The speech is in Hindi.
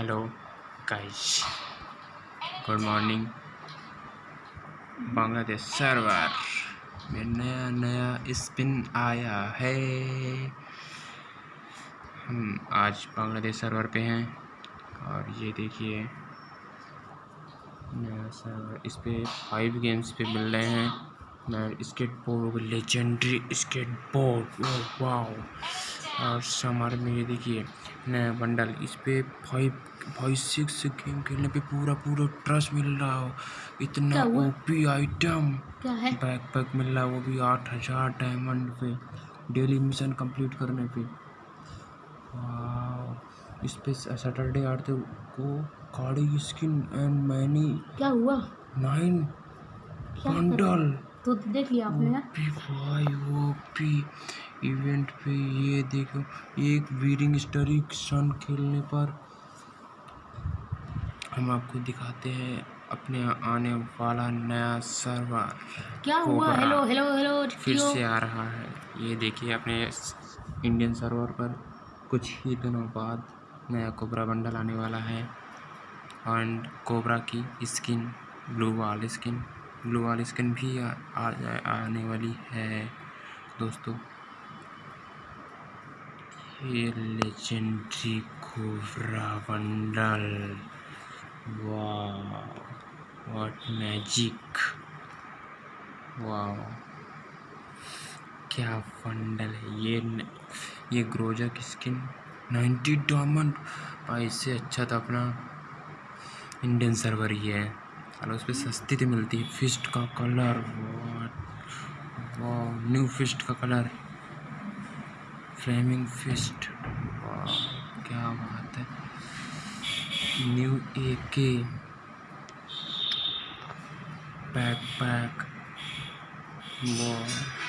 Hello guys good morning Bangladesh server में नया नया स्पिन आया है हम आज बांग्लादेश सर्वर पे हैं। और ये देखिए, नया सर्वर इस पर फाइव गेम्स पे मिल रहे हैं। मैं skateboard legendary skateboard wow और समर में ये देखिए नया बंडल इस पे फाइव फाइव सिक्स गेम खेलने पे पूरा पूरा ट्रस्ट मिल रहा हो। इतना ओपी आइटम क्या है? बैक पैक मिल रहा है वो भी आठ हज़ार डायमंड पे डेली मिशन कंप्लीट करने पे। इस पे सैटरडे आते को गाड़ी स्किन एंड मैनी क्या हुआ? नाइन बंडल तो देख लिया आपने ओपी भाई ओपी इवेंट पे ये देखो एक वीरिंग स्टरिक सन खेलने पर हम आपको दिखाते हैं अपने आने वाला नया सर्वर क्या हुआ? हेलो हेलो हेलो फिर से आ रहा है। ये देखिए अपने इंडियन सर्वर पर कुछ ही दिनों बाद नया कोबरा बंडल आने वाला है। एंड कोबरा की skin blue wall skin blue wall skin भी आ, आ, आने वाली है। दोस्तों ये लेजेंडरी कोबरा बंडल वाह व्हाट मैजिक वाह क्या बंडल है। ये न, ये ग्रोजा की स्किन 90 डायमंड भाई इससे अच्छा था अपना इंडियन सर्वर ही है। चलो उस पर सस्ती तो मिलती है। फिस्ट का कलर, वाह, न्यू फिस्ट का कलर। फ्लेमिंग फिस्ट क्या बात है। न्यू ए के पैक पैक वाह।